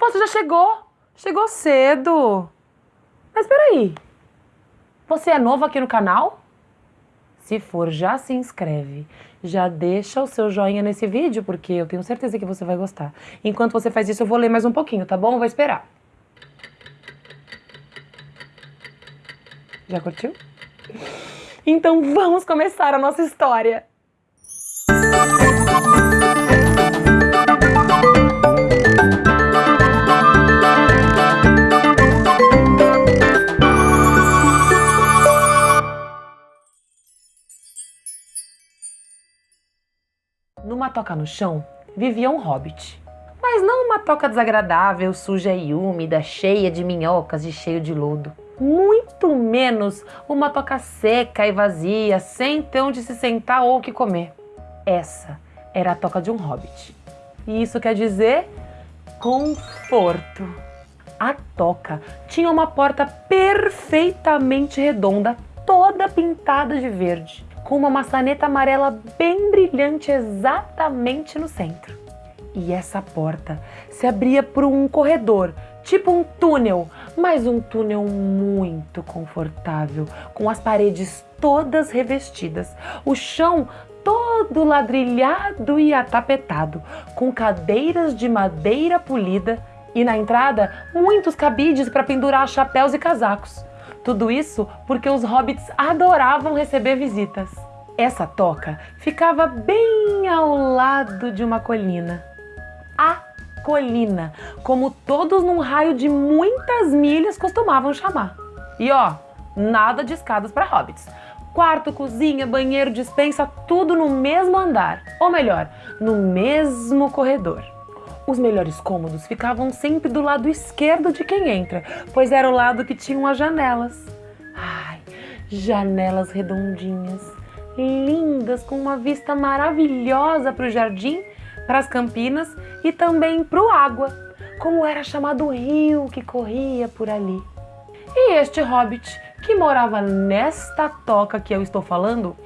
Você já chegou? Chegou cedo. Mas peraí, você é novo aqui no canal? Se for, já se inscreve. Já deixa o seu joinha nesse vídeo, porque eu tenho certeza que você vai gostar. Enquanto você faz isso, eu vou ler mais um pouquinho, tá bom? Vou esperar. Já curtiu? Então vamos começar a nossa história. Toca no chão vivia um hobbit. Mas não uma toca desagradável, suja e úmida, cheia de minhocas e cheio de lodo. Muito menos uma toca seca e vazia, sem ter onde se sentar ou o que comer. Essa era a toca de um hobbit. E isso quer dizer conforto. A toca tinha uma porta perfeitamente redonda, toda pintada de verde com uma maçaneta amarela bem brilhante exatamente no centro. E essa porta se abria por um corredor, tipo um túnel, mas um túnel muito confortável, com as paredes todas revestidas, o chão todo ladrilhado e atapetado, com cadeiras de madeira polida e na entrada muitos cabides para pendurar chapéus e casacos. Tudo isso porque os hobbits adoravam receber visitas. Essa toca ficava bem ao lado de uma colina. A colina, como todos num raio de muitas milhas costumavam chamar. E ó, nada de escadas para hobbits. Quarto, cozinha, banheiro, dispensa, tudo no mesmo andar. Ou melhor, no mesmo corredor. Os melhores cômodos ficavam sempre do lado esquerdo de quem entra, pois era o lado que tinham as janelas. Ai, janelas redondinhas, lindas, com uma vista maravilhosa para o jardim, para as campinas e também para o água, como era chamado o rio que corria por ali. E este hobbit que morava nesta toca que eu estou falando,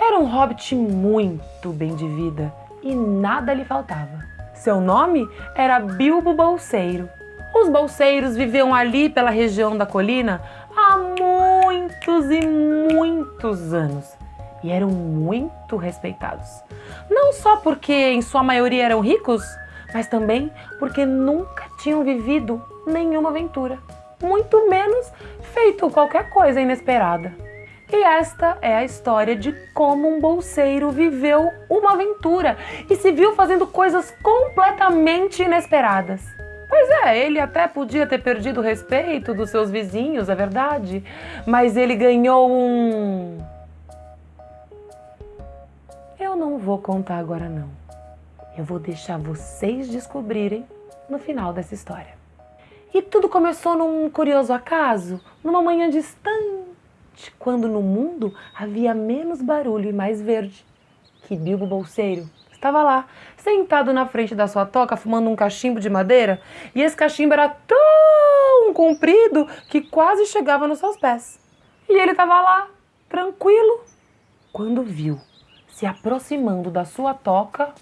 era um hobbit muito bem de vida e nada lhe faltava. Seu nome era Bilbo Bolseiro. Os bolseiros viviam ali pela região da colina há muitos e muitos anos e eram muito respeitados. Não só porque em sua maioria eram ricos, mas também porque nunca tinham vivido nenhuma aventura, muito menos feito qualquer coisa inesperada. E esta é a história de como um bolseiro viveu uma aventura e se viu fazendo coisas completamente inesperadas. Pois é, ele até podia ter perdido o respeito dos seus vizinhos, é verdade, mas ele ganhou um. Eu não vou contar agora não. Eu vou deixar vocês descobrirem no final dessa história. E tudo começou num curioso acaso, numa manhã distante quando no mundo havia menos barulho e mais verde. Que Bilbo Bolseiro estava lá, sentado na frente da sua toca, fumando um cachimbo de madeira, e esse cachimbo era tão comprido que quase chegava nos seus pés. E ele estava lá, tranquilo, quando viu, se aproximando da sua toca,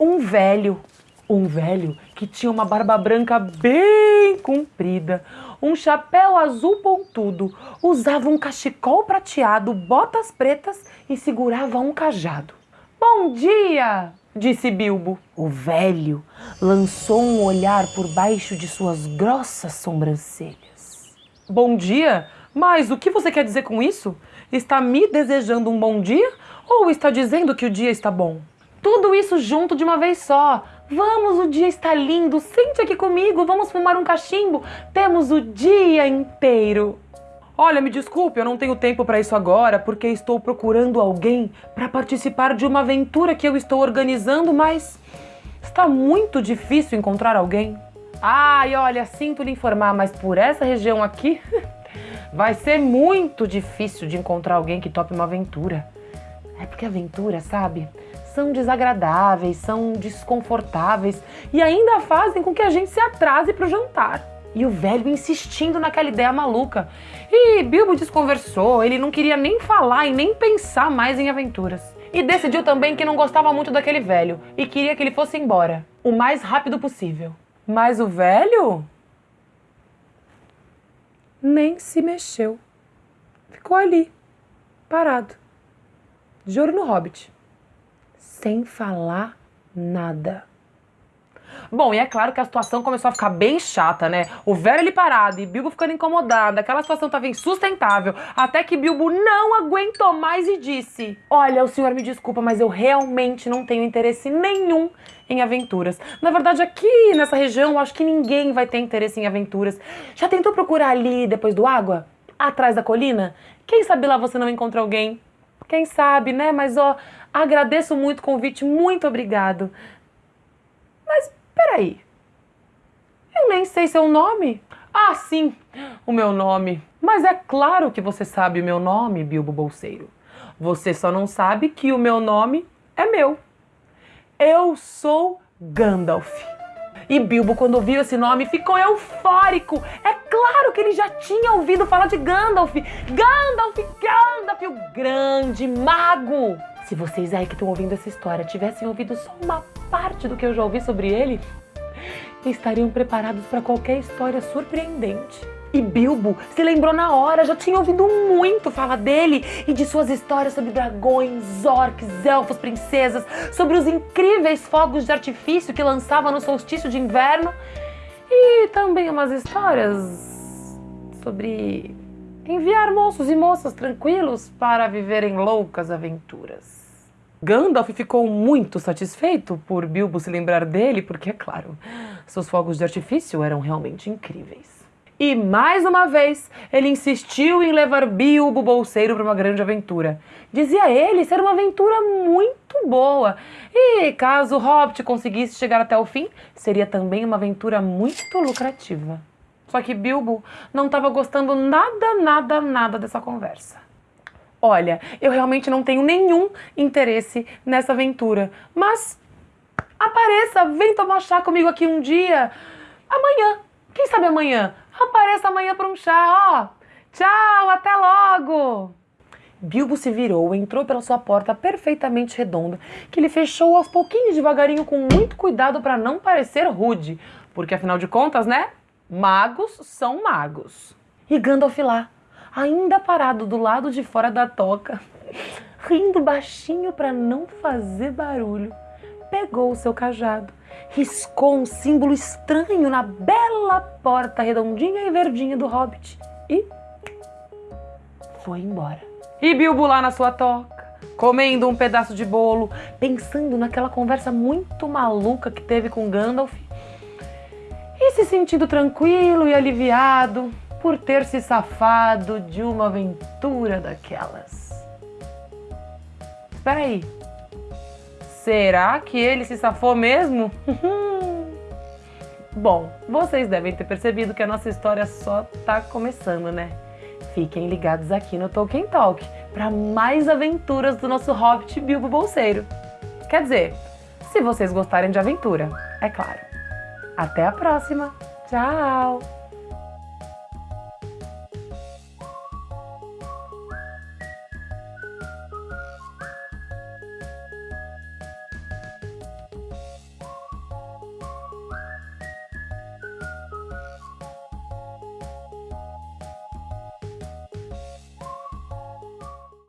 um velho, um velho que tinha uma barba branca bem comprida, um chapéu azul pontudo, usava um cachecol prateado, botas pretas e segurava um cajado. Bom dia! disse Bilbo. O velho lançou um olhar por baixo de suas grossas sobrancelhas. Bom dia? Mas o que você quer dizer com isso? Está me desejando um bom dia ou está dizendo que o dia está bom? Tudo isso junto de uma vez só. Vamos, o dia está lindo. Sente aqui comigo, vamos fumar um cachimbo. Temos o dia inteiro. Olha, me desculpe, eu não tenho tempo para isso agora, porque estou procurando alguém para participar de uma aventura que eu estou organizando, mas está muito difícil encontrar alguém. Ai, olha, sinto lhe informar, mas por essa região aqui vai ser muito difícil de encontrar alguém que tope uma aventura. É porque aventura, sabe? São desagradáveis, são desconfortáveis e ainda fazem com que a gente se atrase para o jantar. E o velho insistindo naquela ideia maluca. E Bilbo desconversou, ele não queria nem falar e nem pensar mais em aventuras. E decidiu também que não gostava muito daquele velho e queria que ele fosse embora. o mais rápido possível. Mas o velho nem se mexeu. Ficou ali, parado, de olho no hobbit, sem falar nada. Bom, e é claro que a situação começou a ficar bem chata, né? O velho ali parado e Bilbo ficando incomodado, aquela situação estava insustentável, até que Bilbo não aguentou mais e disse: Olha, o senhor me desculpa, mas eu realmente não tenho interesse nenhum em aventuras. Na verdade, aqui nessa região, eu acho que ninguém vai ter interesse em aventuras. Já tentou procurar ali depois do água? Atrás da colina? Quem sabe lá você não encontra alguém? Quem sabe, né? Mas ó, agradeço muito o convite, muito obrigado. Mas peraí, eu nem sei seu nome. Ah, sim, o meu nome. Mas é claro que você sabe o meu nome, Bilbo Bolseiro. Você só não sabe que o meu nome é meu. Eu sou Gandalf. E Bilbo, quando ouviu esse nome, ficou eufórico. É claro que ele já tinha ouvido falar de Gandalf. Gandalf, Gandalf, o grande mago. Se vocês aí que estão ouvindo essa história tivessem ouvido só uma parte do que eu já ouvi sobre ele, estariam preparados para qualquer história surpreendente. E Bilbo se lembrou na hora, já tinha ouvido muito falar dele e de suas histórias sobre dragões, orcs, elfos, princesas, sobre os incríveis fogos de artifício que lançava no solstício de inverno e também umas histórias sobre enviar moços e moças tranquilos para viverem loucas aventuras. Gandalf ficou muito satisfeito por Bilbo se lembrar dele, porque, é claro, seus fogos de artifício eram realmente incríveis. E mais uma vez, ele insistiu em levar Bilbo Bolseiro para uma grande aventura. Dizia ele ser uma aventura muito boa. E caso Hobbit conseguisse chegar até o fim, seria também uma aventura muito lucrativa. Só que Bilbo não estava gostando nada, nada, nada dessa conversa. Olha, eu realmente não tenho nenhum interesse nessa aventura, mas apareça, vem tomar chá comigo aqui um dia. Amanhã, quem sabe amanhã? Apareça amanhã para um chá, ó. Tchau, até logo. Bilbo se virou, entrou pela sua porta perfeitamente redonda, que ele fechou aos pouquinhos devagarinho com muito cuidado para não parecer rude, porque afinal de contas, né? Magos são magos. E Gandalf lá, ainda parado do lado de fora da toca, rindo baixinho para não fazer barulho, pegou o seu cajado riscou um símbolo estranho na bela porta redondinha e verdinha do hobbit e foi embora. E Bilbo lá na sua toca, comendo um pedaço de bolo, pensando naquela conversa muito maluca que teve com Gandalf e se sentindo tranquilo e aliviado por ter se safado de uma aventura daquelas. Espera aí, Será que ele se safou mesmo? Bom, vocês devem ter percebido que a nossa história só tá começando, né? Fiquem ligados aqui no Tolkien Talk para mais aventuras do nosso Hobbit Bilbo Bolseiro. Quer dizer, se vocês gostarem de aventura, é claro. Até a próxima. Tchau!